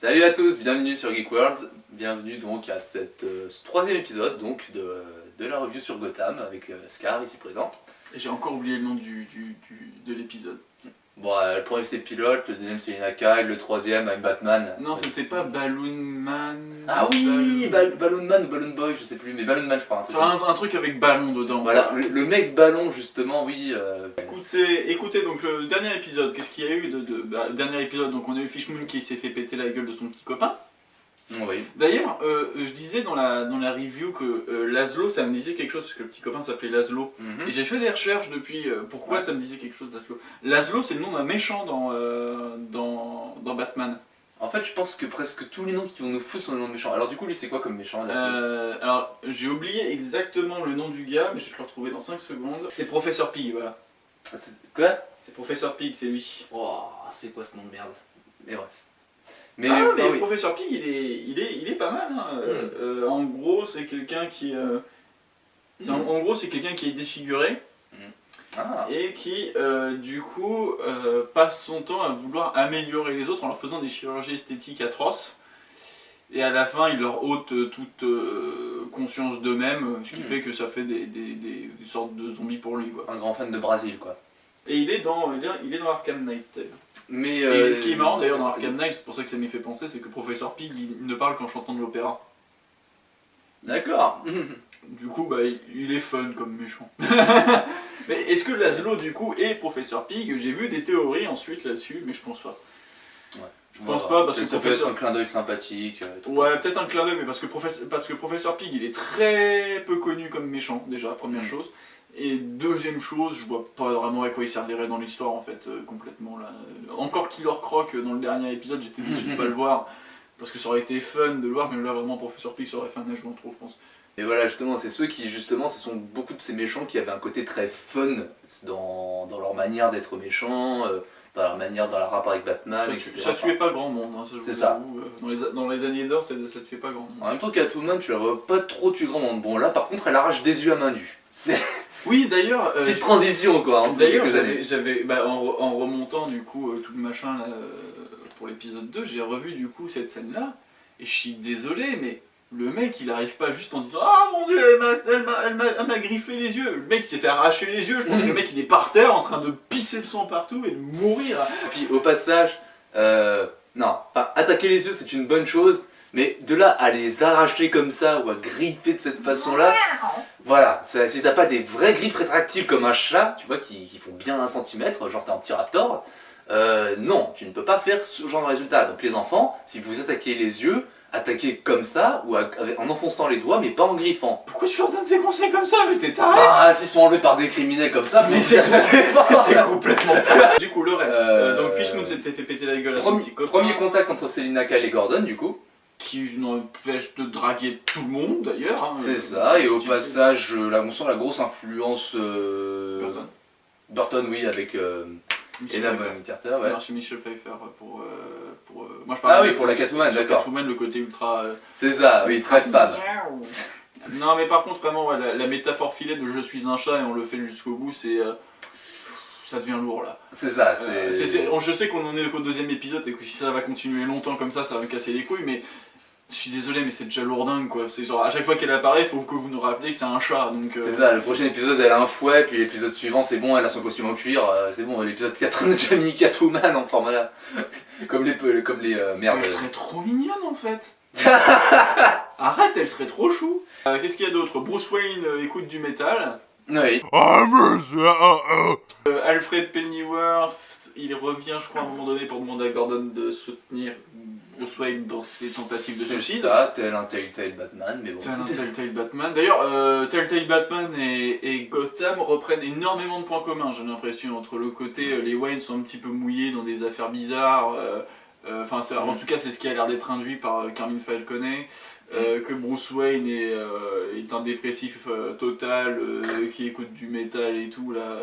Salut à tous, bienvenue sur Geek Worlds, bienvenue donc à cette, euh, ce troisième épisode donc de, de la review sur Gotham avec euh, Scar ici présent. J'ai encore oublié le nom du- du- de l'épisode. Bon, euh, le premier c'est Pilote, le deuxième c'est Lina Kyle, le troisième I'm Batman. Non, c'était pas Balloon Man. Ah oui, Balloon- Bal- Balloon Man ou Balloon Boy, je sais plus, mais Balloon Man je crois. Un truc un, un truc avec ballon dedans. Voilà, le, le mec ballon justement, oui. euh, Écoutez, écoutez, donc le dernier épisode, qu'est-ce qu'il y a eu de, de- bah, dernier épisode, donc on a eu Fishmoon qui s'est fait péter la gueule de son petit copain. Oui. D'ailleurs, euh, je disais dans la, dans la review que euh, Laszlo, ça me disait quelque chose, parce que le petit copain s'appelait Laszlo. Mhm. Et j'ai fait des recherches depuis euh, pourquoi Ouais. ça me disait quelque chose, Laszlo. Laszlo, c'est le nom d'un méchant dans, euh, dans, dans Batman. En fait, je pense que presque tous les noms qui vont nous foutre sont des noms méchants. Alors du coup, lui c'est quoi comme méchant Euh, alors, j'ai oublié exactement le nom du gars, mais je vais te le retrouver dans 5 secondes. C'est Professeur Pig, voilà. c'est- Quoi? C'est Professeur Pig, c'est lui. Oh, c'est quoi ce nom de merde? Mais bref. Mais, ah, mais oui. Professeur Pig, il est, il est, il est pas mal. hein. Hmm. euh, en gros, c'est quelqu'un qui. euh, c'est- en, en gros, c'est quelqu'un qui est défiguré Ah, et qui, euh, du coup, passe son temps à vouloir améliorer les autres en leur faisant des chirurgies esthétiques atroces. Et à la fin, il leur ôte toute conscience d'eux-mêmes, ce qui Hmm. fait que ça fait des, des- des- des sortes de zombies pour lui. Quoi. un grand fan de Brésil quoi. Et il est dans, il est, il est dans Arkham Knight. d'ailleurs. Mais Et euh, ce qui est marrant d'ailleurs dans Arkham Knight, c'est pour ça que ça m'y fait penser, c'est que Professeur Pig il ne parle qu'en chantant de l'opéra. D'accord. Du coup, bah, il- est fun comme méchant. mais est-ce que Laszlo du coup est Professeur Pig? J'ai vu des théories ensuite là-dessus, mais je pense pas. Je pense pas, parce que ça peut professeur- être un clin d'œil sympathique. euh. Ouais, peut-être un clin d'œil, mais parce que, Professeur, parce que Professeur Pig il est très peu connu comme méchant, déjà, première Mm. chose. Et deuxième chose, je vois pas vraiment à quoi il servirait dans l'histoire en fait, euh, complètement là. Encore Killer Croc euh, dans le dernier épisode, j'étais déçu de pas le voir. Parce que ça aurait été fun de le voir, mais là vraiment Professeur Pig ça aurait fait un âge en trop, je pense. Et voilà, justement, c'est ceux qui, justement, ce sont beaucoup de ces méchants qui avaient un côté très fun dans, dans leur manière d'être méchants, euh, dans leur manière, dans leur rapport avec Batman, ça, etc. ça tuait pas grand monde, hein, C'est ça. euh, Dans les, dans les années d'or, ça, ça tuait pas grand monde. En même temps, Catwoman, tu la vois pas trop tuer grand monde. Bon, là, par contre, elle arrache des yeux à main nue. C'est Oui, d'ailleurs, euh, petite transition, quoi, D'ailleurs, j'avais, bah, en, re- en remontant du coup euh, tout le machin là, euh, pour l'épisode 2, j'ai revu du coup cette scène-là, et je suis désolé, mais le mec il arrive pas juste en disant Ah mon dieu, elle m'a, griffé les yeux. Le mec s'est fait arracher les yeux, je pense que le mec il est par terre en train de pisser le sang partout et de mourir. Et puis, au passage, euh, non, attaquer les yeux, c'est une bonne chose, mais de là à les arracher comme ça ou à griffer de cette façon-là, voilà, ça- si t'as pas des vraies griffes rétractiles comme un chat, tu vois, qui, qui font bien un centimètre, genre t'es un petit raptor, euh, non, tu ne peux pas faire ce genre de résultat. Donc les enfants, si vous attaquez les yeux, attaquez comme ça, ou en enfonçant les doigts, mais pas en griffant. Pourquoi tu leur donnes ces conseils comme ça Mais t'es taré Ah, s'ils sont enlevés par des criminels comme ça, mais. T'es complètement taré. Du coup, le reste. Euh, Euh, donc Fishmoon s'était fait péter la gueule à son Premier, petit copain. premier contact entre Selina Kyle et Gordon, du coup. Qui n'empêche de draguer tout le monde d'ailleurs. hein. C'est Euh, ça, et au passage, euh, là, on sent la grosse influence. Euh... Burton. Burton, oui, avec euh, Michel Ena Pfeiffer. Bonham Carter, ouais. Non, chez Michel Pfeiffer pour. euh, pour euh, moi je Ah parle oui, pour la Catwoman, d'accord. Catwoman, le côté ultra. euh, C'est ça, oui, très femme. non, mais par contre, vraiment, ouais, la, la métaphore filet de je suis un chat et on le fait jusqu'au bout, c'est. euh, ça devient lourd là. C'est ça, Euh, c'est. je sais qu'on en est qu'au deuxième épisode et que si ça va continuer longtemps comme ça, ça va me casser les couilles, mais. Je suis désolé, mais c'est déjà lourdingue quoi. C'est genre à chaque fois qu'elle apparaît, il faut que vous nous rappeliez que c'est un chat. Donc, euh, C'est ça, le prochain épisode elle a un fouet, puis l'épisode suivant c'est bon, elle a son costume en cuir, euh, c'est bon, l'épisode 4 on a déjà mis Catwoman en format. comme les, comme les euh, merdes. Elle serait trop mignonne en fait. Arrête, elle serait trop chou. Euh, Qu'est-ce qu'il y a d'autre? Bruce Wayne écoute du métal. Oui, Alfred Pennyworth, il revient, je crois, à un moment donné pour demander à Gordon de soutenir Bruce Wayne dans ses tentatives de suicide. ça, tel un Telltale Batman, mais bon. Tel un Telltale Batman. D'ailleurs, euh, Telltale Batman et, et Gotham reprennent énormément de points communs, j'ai l'impression. Entre le côté, euh, les Wayne sont un petit peu mouillés dans des affaires bizarres. euh, euh, Enfin, en Mm. tout cas, c'est ce qui a l'air d'être induit par Carmine Falconet. euh, que Bruce Wayne est, est un dépressif total, qui écoute du métal et tout là.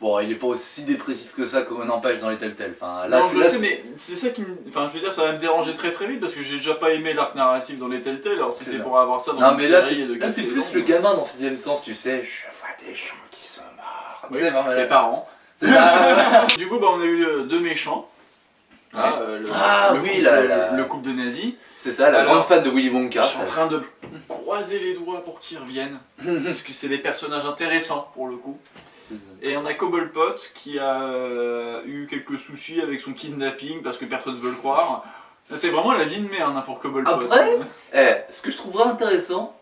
Bon, il est pas aussi dépressif que ça qu'on empêche dans les Telltale. Enfin, là, non, c'est- je là, sais, c'est- mais c'est ça qui me. Enfin, je veux dire, ça va me déranger très très vite parce que j'ai déjà pas aimé l'arc narratif dans les Telltale. Alors, si C'est c'est ça. pour avoir ça dans Non, une mais là, c'est série de là, c'est plus le gamin dans sixième sens, tu sais. Je vois des gens qui sont morts. Oui, Tu sais, vraiment, tes parents. C'est ça. Du coup, bah, on a eu euh, deux méchants. Euh, le, Ah, le oui, couple, la- la- le couple de nazis. C'est ça, la Alors, grande fan de Willy Wonka. je suis en train de croiser les doigts pour qu'ils reviennent. parce que c'est des personnages intéressants pour le coup. Et on a Cobblepot qui a euh, eu quelques soucis avec son kidnapping parce que personne ne veut le croire. C'est vraiment la vie de merde hein, pour Cobblepot. Après Eh, ce que je trouverais intéressant,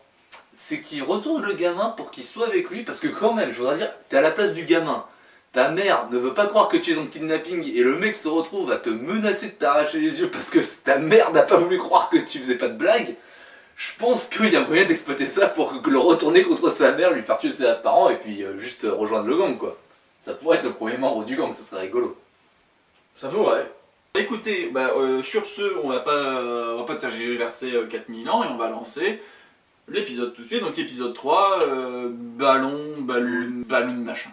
c'est qu'il retourne le gamin pour qu'il soit avec lui, parce que quand même, je voudrais dire, t'es à la place du gamin. Ta mère ne veut pas croire que tu es en kidnapping et le mec se retrouve à te menacer de t'arracher les yeux parce que ta mère n'a pas voulu croire que tu faisais pas de blague. Je pense qu'il y a moyen d'exploiter ça pour le retourner contre sa mère, lui faire tuer ses parents et puis euh, juste euh, rejoindre le gang quoi. Ça pourrait être le premier membre du gang, ça serait rigolo. Ça pourrait. Écoutez, bah, euh, sur ce, on va pas, on va pas tergiverser euh, 4000 ans et on va lancer l'épisode tout de suite. Donc épisode 3, euh, ballon, ballon, ballon machin.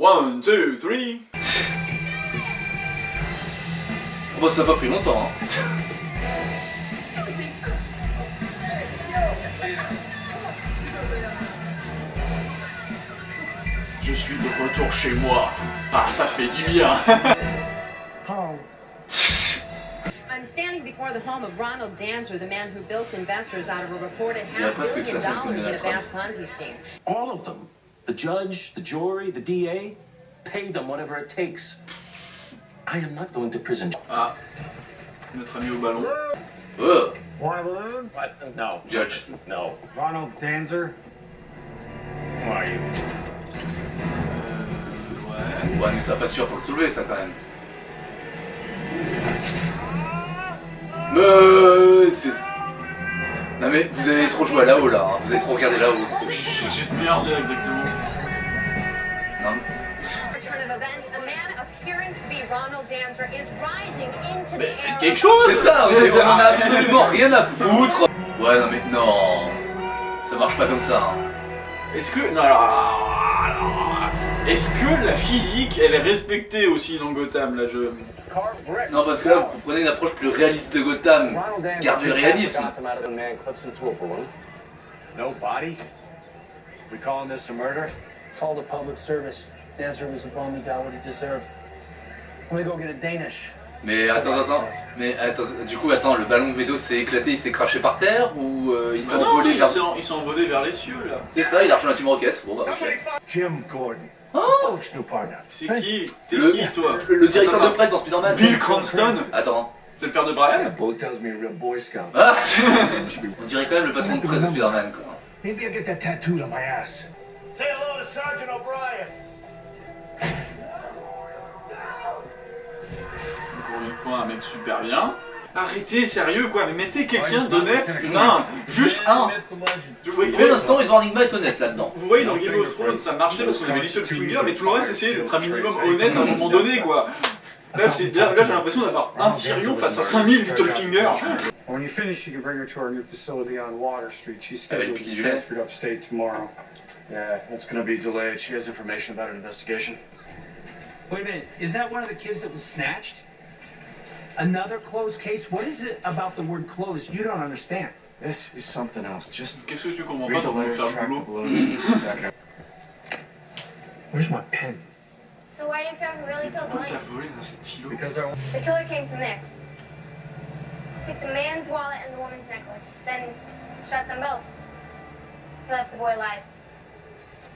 1, 2, 3. Bon, ça n'a pas pris longtemps hein. suis de retour chez moi. Ah, ça fait du bien. I'm standing before the home of Ronald Danzer, the man who built investors out of a reported half billion dollars in a vast Ponzi scheme. All of them. The judge, the jury, the DA. Pay them whatever it takes. I am not going to prison. Ah, notre ami au ballon. Oh, Want a balloon? What? No. Judge. No. Ronald Danzer? Who are you? Ouais. Mais ça va pas sûr pour le soulever ça quand même. Mais c'est... Non mais vous avez trop joué là-haut là, hein. vous avez trop regardé là-haut. Cette merde, exactement. Non, Turn of events, a man appearing to be Ronald Danzer is rising into the Faites quelque chose c'est ça, Mais mais on en a absolument rien à foutre Ouais non mais non Ça marche pas comme ça. hein. Est-ce que. Non, alors, Est-ce que la physique, elle est respectée aussi dans Gotham, là, je. Non parce que là vous prenez une approche plus réaliste de Gotham. Gardez le réalisme. No body? We calling this a murder? Call the public service. Dancer was a bum, he got what he deserved. Let me go get a Danish. Mais attends, attends, mais attends, du coup attends, le ballon de Médo s'est éclaté, il s'est craché par terre ou euh, il s'est envolé vers... sont- ils sont envolés vers les cieux, là. C'est ça, il a rejoint la Team Rocket. Bon bah ok. Jim Gordon. C'est qui T'es Le, qui, toi le, directeur Attends, de presse dans Spider-Man. Bill Cranston Attends. C'est le père de Brian Bullock tells me you're a real Boy Scout. Ah On dirait quand même le patron de presse de Spider-Man quoi. Maybe I'll get that tattooed on my ass. Say hello to Sergeant O'Brien. Pour une fois, un mec super bien. Arrêtez, sérieux quoi, mais mettez quelqu'un Ouais, d'honnête, putain Juste un Pour l'instant, Edward Nigma est honnête là-dedans. vous voyez dans Game of Thrones ça marchait parce qu'on avait Littlefinger, mais tout le reste essayait d'être un minimum honnête à un moment donné quoi. Là, c'est- là, là, j'ai l'impression d'avoir un Tyrion face à 5000 Littlefinger. When you finish, you can bring her to our new facility on Water Street. She's Ah, elle scheduled to be transferred upstate tomorrow. Yeah, it's gonna be delayed. She has information about an investigation. Wait a minute, is that one of the kids that was snatched? Another closed case? What is it about the word closed you don't understand? This is something else. Just Qu'est-ce que tu comprends pas read the dans le letters, track the boulot balloons. Where's my pen? So why did Greg really kill the Pourquoi t'as Lynx? volé un stylo Because they're The killer came from there. Took the man's wallet and the woman's necklace, then shot them both. He left the boy alive.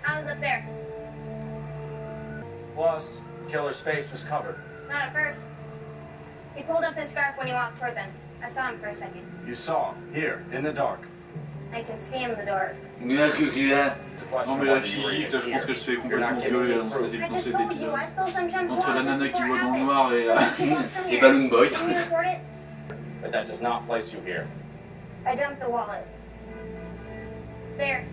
I was up there. Plus, the killer's face was covered. Not at first. He pulled up his scarf when he walked toward them. I saw him for a second. You saw him here in the dark. I can see him in the dark. Gna, que, gna. It's a Non question mais la whether you were physique, là je pense here. qu'elle se fait complètement violer dans proof. cet I dans just cet told you, épisode. I stole Entre la nana qui before voit it dans le noir et... euh, Two blocks from Et. Balloon Boy. Can you report it? But that does not place you here. I dumped the wallet. There.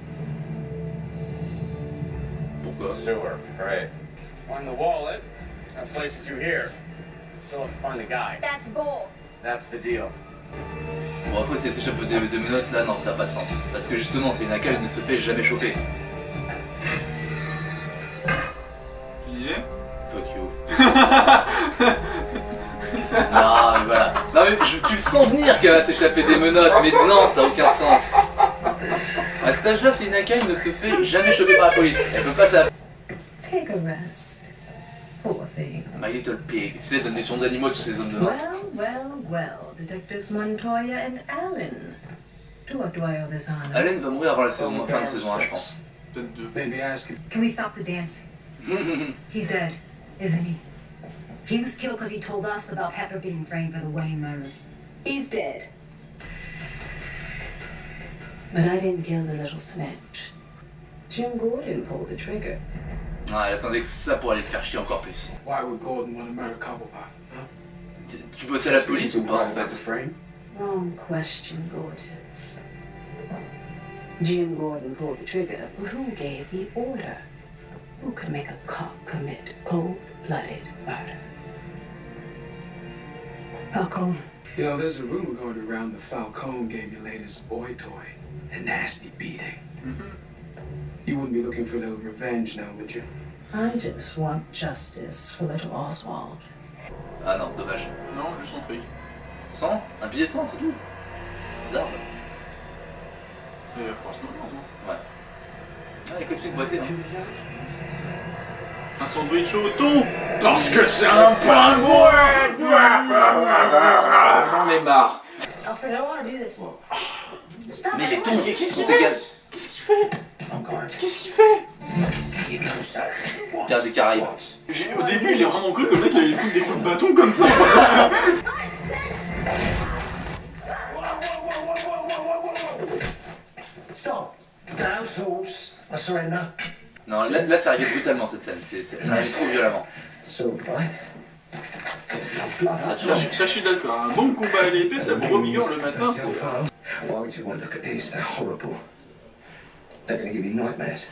Pourquoi Sewer, right. Find the wallet. That places you here. Still have to find the guy. That's Bull. That's the deal. Bon après si elle s'échappe de, de menottes là non ça n'a pas de sens. Parce que justement c'est une laquelle elle ne se fait jamais choper. Tu disais? Fuck you. non mais voilà. Non mais je- tu le sens venir qu'elle va s'échapper des menottes, mais non ça n'a aucun sens. À cet âge là c'est une laquelle ne se fait jamais choper par la police. Elle peut pas ça. Take a rest. Poor thing. My Little Pig. Tu sais, elle donne des sons d'animaux à tous ces hommes de main. Well, well, well. Detectives Montoya and Allen. To what do I owe this honor? Allen va mourir avant la saison, oh, fin de saison 1, je pense. Peut-être deux. Maybe ask him. Can we stop the dance? He's dead, isn't he? He was killed because he told us about Pepper being framed for the Wayne murders. He's dead. But I didn't kill the little snitch. Jim Gordon pulled the trigger. Ah, elle attendait que ça pour aller le faire chier encore plus. Why would Gordon want to murder Cobblepot? Huh? Tu, tu bossais à la police ou pas en The fait frame? Wrong question, Gorgeous. Jim Gordon pulled the trigger, but who gave the order? Who could make a cop commit cold-blooded murder? Falcone. You know, there's a rumor going around that Falcone gave your latest boy toy a nasty beating. You wouldn't be looking for a little revenge now, would you? I just want justice for little Oswald. Ah non, dommage. Non, juste son truc. 100 Un billet de 100, c'est tout Bizarre. Et franchement, non, non. Ouais. Ah, il continue de boiter. Hein. Un sandwich au thon Parce que c'est un pingouin J'en ai marre. Alfred, I don't want to do this. Stop Mais les tons, ils sont égales? Qu'est-ce qu'il fait? Qu'est-ce qu'il fait? Pierre des Caraïbes. Au début, j'ai vraiment cru que le mec allait foutre des coups de bâton comme ça. Stop. Surrender. Non, là, là c'est arrivé brutalement cette scène. C'est arrivé trop violemment. So Ah, Ça, je- ça, je suis d'accord. Un bon combat à l'épée, ça vous revigore le matin. Still found. Why would you want to look at these? They're horrible? They're to give you nightmares.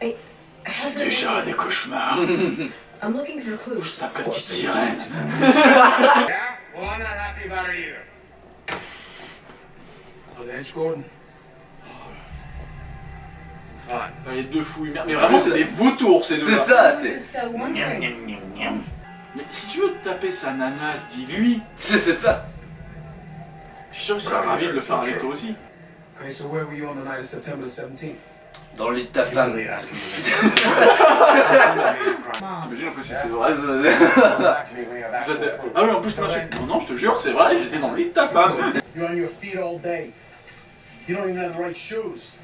I, I have to- Déjà des cauchemars. I'm looking for clues. Ta petite sirène. Yeah? Well, I'm not happy about it either. On edge, Gordon? Fine. Bah, les deux fouilles. Mais vraiment, c'est des vautours ces C'est deux-là. ça, I'm c'est. uh, si tu veux te taper sa nana, dis-lui. C'est, c'est ça. Je suis sûr qu'il sera ravi de le faire avec toi aussi. Okay, so where were you on the night of September 17th? Dans le lit de ta femme. T'imagines en plus si c'est vrai. Ça, c'est- Ah oui, en plus tu m'insultes. Non, non, je te jure, c'est vrai, j'étais dans le lit de ta femme. You're on your feet all day. You don't even have the right shoes.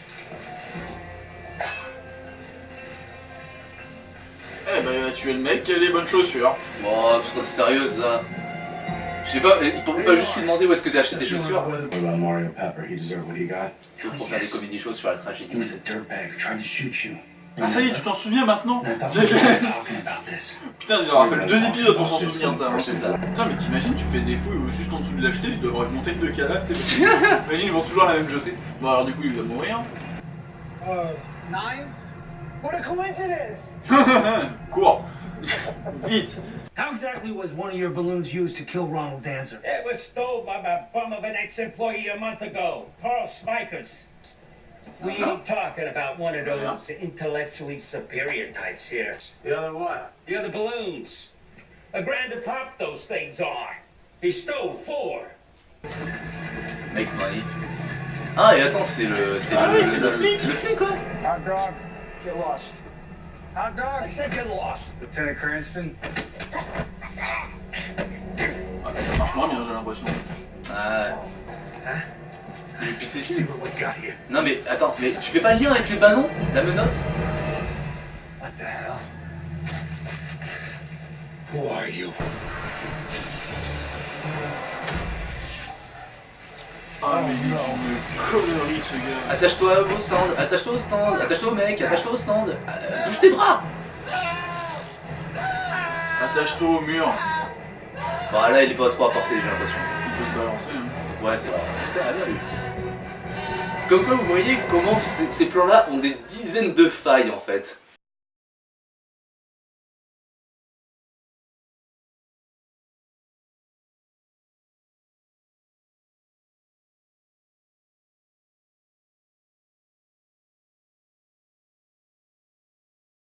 Eh ben, il a tué le mec qui a les bonnes chaussures. Bon, parce que c'est sérieux ça. Je sais pas, il peut pas juste lui demander où est-ce que t'as acheté tes chaussures What about Mario Pepper? He deserved what he got. C'est pour faire des comédies choses sur la He tragédie. was a dirtbag who tried to shoot you. Ah, ça y est, tu t'en souviens maintenant. Putain, il aura fallu deux épisodes pour s'en souvenir de ça. hein. C'est ça. Putain, mais t'imagines, tu fais des fouilles juste en dessous de l'acheter, ils devraient monter de deux cadavres. t'es- Imagine, ils vont toujours la même jeter. Bon, alors du coup, il va mourir. What a coincidence! Cours Vite How exactly was one of your balloons used to kill Ronald Danzer? It was stole by a bum of an ex-employee a month ago, Carl Smikers. We ain't talking about one of those intellectually superior types here. The other what? The other balloons. A grand to pop those things are. He stole four. Make money. Ah, et attends, c'est le. C'est Ah le, oui, c'est le flic. Le flic, quoi Hot dog, get lost. Hot dog? I said get lost. Lieutenant Cranston? Ah, Ça marche moins bien, j'ai l'impression. Ah. Il lui pique ses See dessus. what we got here. Non mais attends, mais tu fais pas le lien avec les ballons La menotte What the hell? Who are you? Ah, mais mais connerie ce gars. Attache-toi au stand, attache-toi au stand, attache-toi au mec, attache-toi au stand. Euh, bouge tes bras Attache-toi au mur. Bon là il est pas trop à portée j'ai l'impression. Il peut se balancer. Hein. Ouais c'est vrai. Bien lui. Comme quoi vous voyez comment ces, ces plans-là ont des dizaines de failles en fait.